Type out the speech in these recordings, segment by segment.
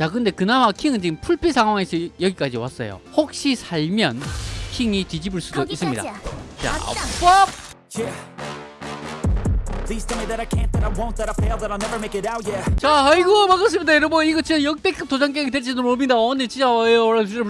자 근데 그나마 킹은 지금 풀피 상황에서 여기까지 왔어요. 혹시 살면 킹이 뒤집을 수도 있습니다. 자 뻑! 자 아이고 반갑습니다 여러분. 이거 진짜 역대급 도장 깨기 될지도 모릅니다. 오늘 진짜 진짜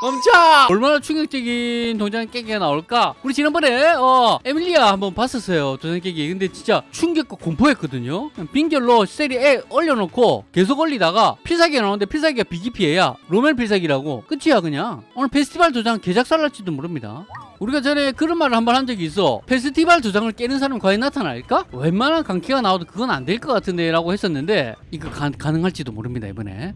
멈춰! 얼마나 충격적인 도장 깨기가 나올까? 우리 지난번에 어 에밀리아 한번 봤었어요 도장 깨기. 근데 진짜 충격과 공포했거든요. 빙결로 세리에 올려놓고 계속 올리다가 필살기가 나오는데 필살기가 비기피해야 로멜 필살기라고. 끝이야 그냥. 오늘 페스티벌 도장 개작살 날지도 모릅니다. 우리가 전에 그런 말을 한 번 한 적이 있어. 페스티벌 도장을 깨는 사람이 과연 나타날까? 웬만한 강키가 나와도 그건 안 될 것 같은데 라고 했었는데 이거 가, 가능할지도 모릅니다 이번에.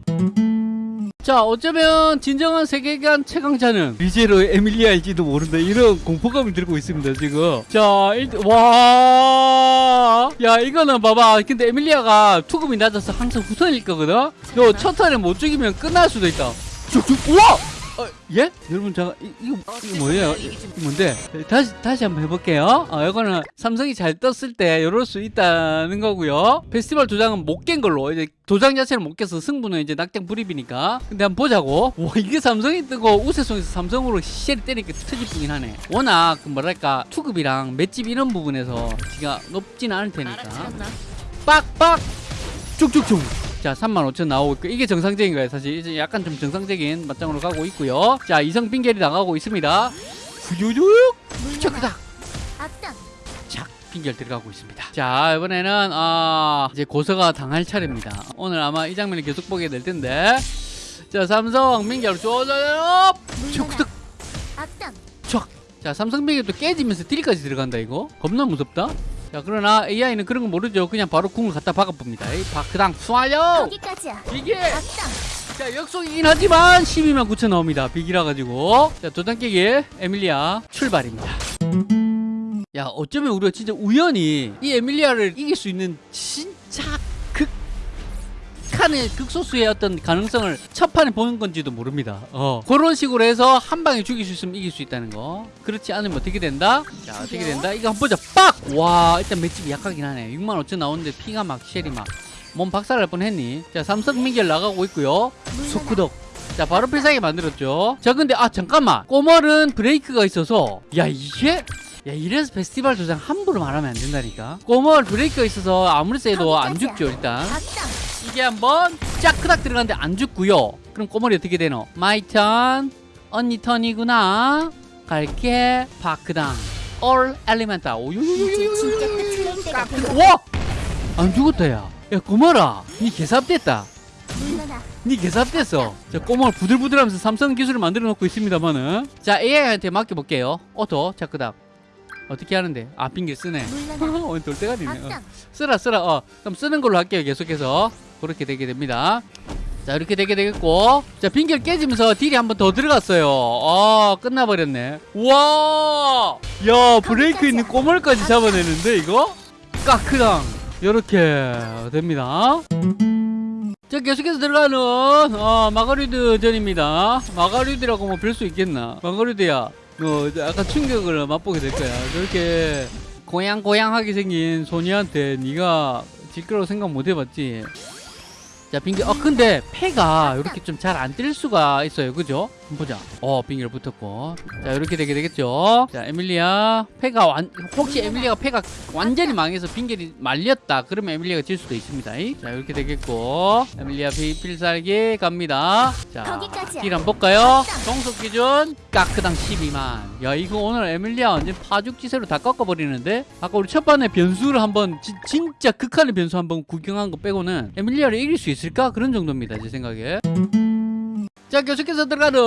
자 어쩌면 진정한 세계관 최강자는 리제로 에밀리아일지도 모른다. 이런 공포감이 들고 있습니다 지금. 자 일단 와야 이거는 봐봐. 근데 에밀리아가 투급이 낮아서 항상 후턴일 거거든? 너첫 턴에 못 죽이면 끝날 수도 있다. 쭉쭉 우와 어, 예? 여러분 잠깐 이, 이거, 이거 뭐예요? 이, 이거 뭔데? 다시 다시 한번 해볼게요. 어, 이거는 삼성이 잘 떴을 때 이럴 수 있다는 거고요. 페스티벌 도장은 못 깬 걸로 이제 도장 자체를 못 깨서 승부는 이제 낙장 불입이니까. 근데 한번 보자고. 와 이게 삼성이 뜨고 우세송에서 삼성으로 쉘이 때리니까 뿐긴 하네. 워낙 그 뭐랄까 투급이랑 맷집 이런 부분에서 지가 높지는 않을 테니까. 빡빡 쭉쭉쭉. 자 35,000 나오고 있고 이게 정상적인 거예요 사실. 이제 약간 좀 정상적인 맞짱으로 가고 있고요. 자 이성 빙결이 나가고 있습니다. 후유육 척크닥 착 빙결 들어가고 있습니다. 자 이번에는 아 이제 고서가 당할 차례입니다. 오늘 아마 이 장면을 계속 보게 될 텐데. 자 삼성 빙결 쪼져요! 척크닥 자 삼성 빙결 또 깨지면서 딜까지 들어간다 이거? 겁나 무섭다 자 그러나 AI는 그런 거 모르죠. 그냥 바로 궁을 갖다 박아봅니다. 이 바크당 쏴요! 거기까지야. 이게. 자 역속이긴 하지만 12만 9천 나옵니다. 빅이라 가지고. 자 도장 깨기 에밀리아 출발입니다. 야 어쩌면 우리가 진짜 우연히 이 에밀리아를 이길 수 있는 진짜 극한의 극소수의 어떤 가능성을 첫 판에 보는 건지도 모릅니다 어 그런 식으로 해서 한 방에 죽일 수 있으면 이길 수 있다는 거 그렇지 않으면 어떻게 된다 자 어떻게 된다 이거 한번 보자 빡 와 일단 맷집이 약하긴 하네 6만 5천 나오는데 피가 막 쉘이 막 몸 박살날 뻔했니? 자 삼성 민결 나가고 있고요. 소크덕. 자 바로 필살기 만들었죠. 자 근데 아 잠깐만. 꼬멀은 브레이크가 있어서 야 이게 야 이래서 페스티벌 도장 함부로 말하면 안 된다니까. 꼬멀 브레이크가 있어서 아무리 세도 안 죽죠 일단. 이게 한번 쫙크닥 들어갔는데 안 죽고요. 그럼 꼬멀이 어떻게 되노? 마이 턴 언니 턴이구나. 갈게 파크당. 올 엘리멘타. 이제 진짜 끝낼 때가 됐다. 와! 안 죽었다 야. 야 꼬멀아, 니 개삽됐다. 니 개삽됐어. 자, 꼬마 부들부들하면서 삼성 기술을 만들어 놓고 있습니다만은. 자, AI한테 맡겨볼게요. auto, 자, 그다음. 어떻게 하는데? 아, 빙결 쓰네. 오늘 돌대가리네. 어. 악당. 쓰라, 쓰라. 어, 그럼 쓰는 걸로 할게요. 계속해서. 그렇게 되게 됩니다. 자, 이렇게 되게 되겠고. 자, 빙결 깨지면서 deal이 한 번 더 들어갔어요. 아, 끝나버렸네. 우와! 야, 브레이크 있는 꼬멀까지 잡아내는데, 이거? 까크당. 이렇게 됩니다. 자 계속해서 들어가는 어, 마가리드 전입니다 마가리드라고 뭐 별 수 있겠나 마가리드야 너 약간 충격을 맛보게 될 거야 저렇게 고양고양하게 생긴 소녀한테 네가 질 거라고 생각 못 해봤지 자 빙결 어 근데 패가 이렇게 좀 잘 안 뜰 수가 있어요. 그죠? 한번 보자. 어 빙결 붙었고. 자 이렇게 되게 되겠죠? 자 에밀리아 패가 완 혹시 에밀리아가 패가 완전히 망해서 빙결이 말렸다. 그러면 에밀리아가 질 수도 있습니다. 이. 자 이렇게 되겠고. 에밀리아 비 필살기 갑니다. 자 거기까지야. 딜 한번 볼까요? 종속 기준. 까크당 12만. 야 이거 오늘 에밀리아 완전 파죽지세로 다 꺾어버리는데? 아까 우리 첫 판에 변수를 한번 지- 진짜 극한의 변수 한번 구경한 거 빼고는 에밀리아를 이길 수 있 을까? 그런 정도입니다 제 생각에. 자 계속해서 들어가는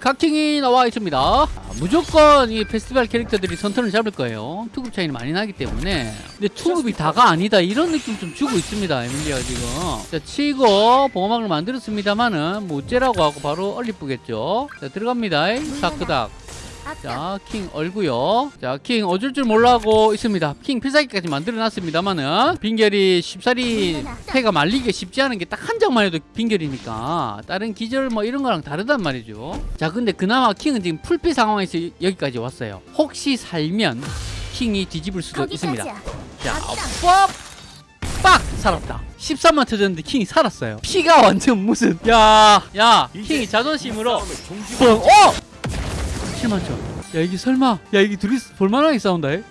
각킹이 나와 있습니다. 아, 무조건 이 페스티벌 캐릭터들이 선턴을 잡을 거예요. 투급 차이는 많이 나기 때문에. 근데 투급이 다가 아니다 이런 느낌 좀 주고 있습니다 에밀리아가 지금. 자 치고 보호막을 만들었습니다만은 뭐 어째라고 하고 바로 얼리쁘겠죠? 자 들어갑니다. 사크닥. 자, 킹 얼고요. 자, 킹 어줄 줄 몰라고 있습니다. 킹 필살기까지 만들어놨습니다만은 빙결이 쉽사리 패가 말리기가 쉽지 않은 게 딱 한 장만 해도 빙결이니까 다른 기절 뭐 이런 거랑 다르단 말이죠. 자, 근데 그나마 킹은 지금 풀피 상황에서 여기까지 왔어요. 혹시 살면 킹이 뒤집을 수도 있습니다. 자. 뻑! 빡! 살았다. 13만 터졌는데 킹이 살았어요 피가 완전 무슨 야야 킹이 자존심으로 뻥 어! 7만 쳐. 야 이게 설마 야 이게 둘이 볼만하게 싸운다 해?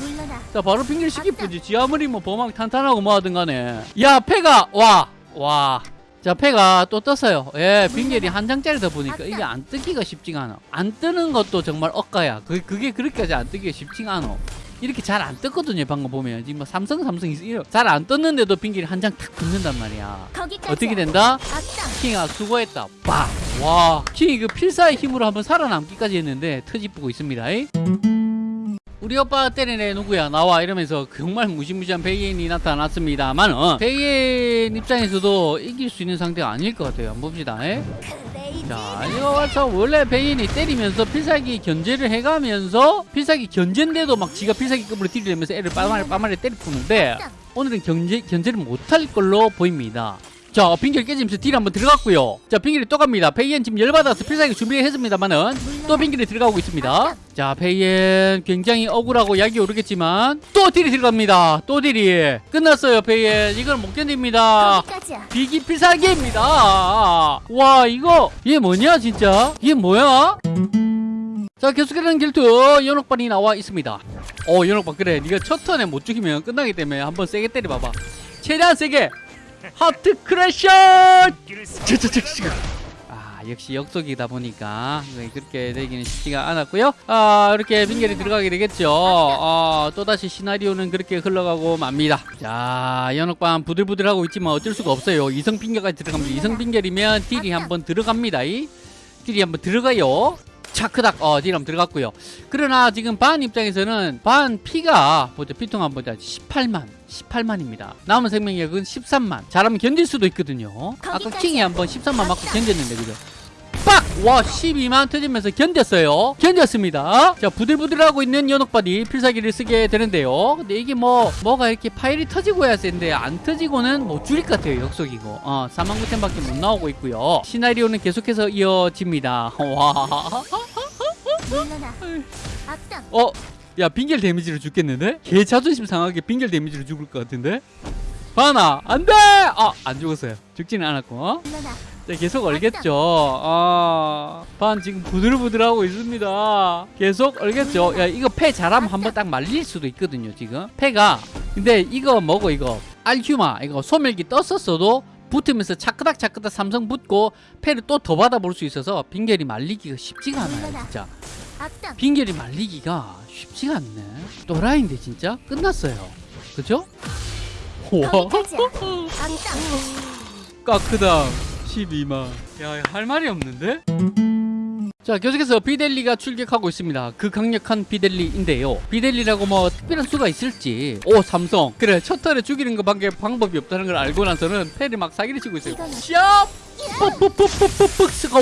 물러나. 자 바로 빙결 시키쁘지 지 아무리 뭐 범왕 탄탄하고 뭐 하든 간에 야 패가 와 와 자 패가 또 떴어요 예 빙결이 한 장짜리다 보니까 이게 안 뜨기가 쉽지가 않아 안 뜨는 것도 정말 억가야 그, 그게 그렇게까지 안 뜨기가 쉽지가 않아 이렇게 잘 안 떴거든요 방금 보면 지금 뭐 삼성 삼성 잘 안 떴는데도 빙결이 한 장 탁 붙는단 말이야. 어떻게 된다? 킹아 수고했다. 빡! 와, 킹이 그 필사의 힘으로 한번 살아남기까지 했는데 터집고 있습니다. 이? 우리 오빠 때리네 누구야 나와 이러면서 정말 무시무시한 베이엔이 나타났습니다만은 베이엔 입장에서도 이길 수 있는 상대가 아닐 것 같아요. 한번 봅시다. 이? 레이지. 자, 이거 와서 원래 베인이 때리면서 필살기 견제를 해가면서 필살기 견제인데도 막 지가 필살기급으로 딜을 내면서 애를 빠마리 빠마리 때려 푸는데 악당. 오늘은 견제, 견제를 못할 걸로 보입니다. 자, 빙결 깨지면서 딜 한번 들어갔고요. 자, 빙결이 또 갑니다. 페이엔 지금 열받아서 필살기 준비했습니다만은 또 빙결이 들어가고 있습니다. 자, 페이엔 굉장히 억울하고 약이 오르겠지만 또 딜이 들어갑니다. 또 딜이 끝났어요, 페이엔. 이걸 못 견딥니다. 비기 필살기입니다. 와 이거 이게 뭐냐 진짜 이게 뭐야? 자 계속해서 길투 연옥반이 나와 있습니다. 어 연옥반 그래 네가 첫 턴에 못 죽이면 끝나기 때문에 한번 세게 때려봐봐. 최대한 세게 heart crasher. 아 역시 역속이다 보니까 네, 그렇게 되기는 쉽지가 않았고요. 아 이렇게 빙결이 들어가게 되겠죠. 아 또다시 시나리오는 그렇게 흘러가고 맙니다. 자 연옥반 부들부들하고 있지만 어쩔 수가 없어요. 이성 빙결까지 들어갑니다. 이성 빙결이면 딜이 한번 들어갑니다. 이 딜이 한번 들어가요. 차크닥 어딜 한번 들어갔고요. 그러나 지금 반 입장에서는 반 피가 보자 피통 한번 보자 18만 18만입니다. 남은 생명력은 13만. 잘하면 견딜 수도 있거든요. 아까. 킹이 한번 13만 맞고 견뎠는데 그죠? 빡! 와 12만 터지면서 견뎠어요. 견뎠습니다. 자 부들부들하고 있는 연옥바디 필살기를 쓰게 되는데요. 근데 이게 뭐 뭐가 이렇게 파일이 터지고 해야 센데 안 터지고는 못 줄일 것 같아요. 역속이고. 어 4만 9천 밖에 못 나오고 있고요. 시나리오는 계속해서 이어집니다. 와. 어? 야 빙결 데미지로 죽겠는데? 개 자존심 상하게 빙결 데미지로 죽을 것 같은데? 바나 안돼! 아안 죽었어요. 죽지는 않았고. 자, 계속 얼겠죠. 아, 반 지금 부들부들하고 있습니다. 계속 얼겠죠. 야 이거 패 잘하면 한번 딱 말릴 수도 있거든요. 지금 패가. 근데 이거 뭐고 이거 알휴마 이거 소멸기 떴었어도 붙으면서 차크닥 차크닥 삼성 붙고 패를 또 더 받아볼 수 있어서 빙결이 말리기가 쉽지가 않아요. 진짜. 빙결이 말리기가 쉽지가 않네. 또라이인데 진짜 끝났어요. 그죠? 와. 까크당 12만. 야, 할 말이 없는데? 자, 계속해서 비델리가 출격하고 있습니다. 그 강력한 비델리인데요. 비델리라고 뭐 특별한 수가 있을지. 오, 삼성. 그래, 첫 턴에 죽이는 것밖에 방법이 없다는 걸 알고 나서는 패를 막 사기를 치고 있어요. 샵! 뻑뻑뻑뻑뻑뻑 스고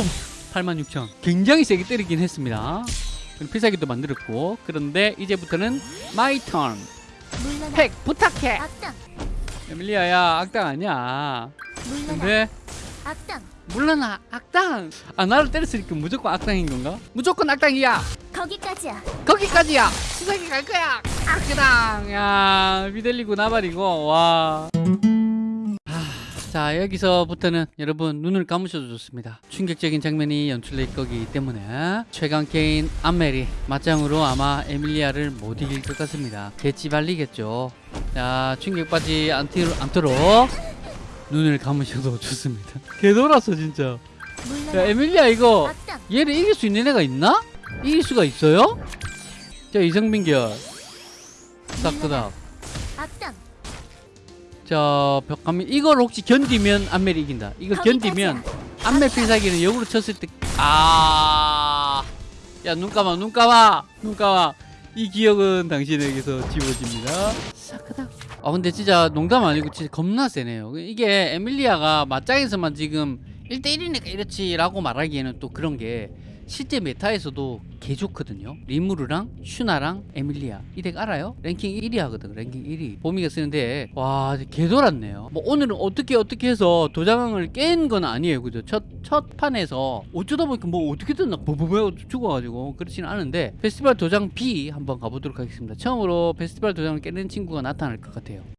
86,000. 굉장히 세게 때리긴 했습니다. 필살기도 만들었고. 그런데 이제부터는 my turn. 물러나. 팩 부탁해. 악당. 에밀리아야, 악당 아니야. 물러나. 근데 악당. 물러나 악당. 아 나를 때렸으니까 무조건 악당인 건가? 무조건 악당이야. 거기까지야. 거기까지야. 수상이 갈 거야. 악당. 야 비델리고 나발이고 와. 하, 자 여기서부터는 여러분 눈을 감으셔도 좋습니다. 충격적인 장면이 연출될 거기 때문에 최강 케인 안멜이 맞짱으로 아마 에밀리아를 못 이길 것 같습니다. 개찌 발리겠죠. 자 충격받지 않도록 눈을 감으셔도 좋습니다 개돌았어 진짜 야. 에밀리아 이거. 얘를 이길 수 있는 애가 있나? 이길 수가 있어요? 자 이성빈결 딱그닥 악당. 자 벽감이 이걸 혹시 견디면 안멜이 이긴다 이거 견디면 안멜 필살기는 역으로 쳤을 때아야 눈 감아 눈 감아 눈 감아 이 기억은 당신에게서 지워집니다. 사크닥 아 근데 진짜 농담 아니고 진짜 겁나 세네요. 이게 에밀리아가 맞짱에서만 지금 1대1이니까 이렇지라고 말하기에는 또 그런 게 실제 meta에서도 개 좋거든요. 리무르랑 슈나랑 에밀리아. 이 deck 알아요? 랭킹 1위 하거든 랭킹 1위. 보미가 쓰는데 와 개 돌았네요. 뭐 오늘은 어떻게 어떻게 해서 도장을 깬 건 아니에요 그죠? 첫, 첫 판에서 어쩌다 보니까 뭐 어떻게든 막 버버버 죽어가지고 그렇지는 않은데 페스티벌 도장 B 한번 가보도록 하겠습니다. 처음으로 페스티벌 도장을 깨는 친구가 나타날 것 같아요